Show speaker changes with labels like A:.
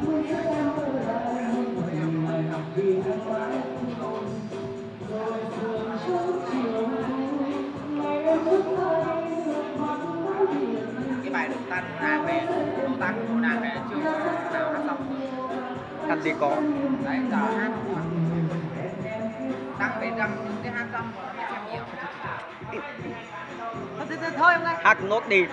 A: cái
B: bài đục tăng nàng này đục tăng của nàng này chưa nào hát xong.
C: Hát gì có.
B: Đấy giờ hát tăng phải rằng cái hát xong còn em hiểu hát
D: thôi em ơi
C: hát nốt đi.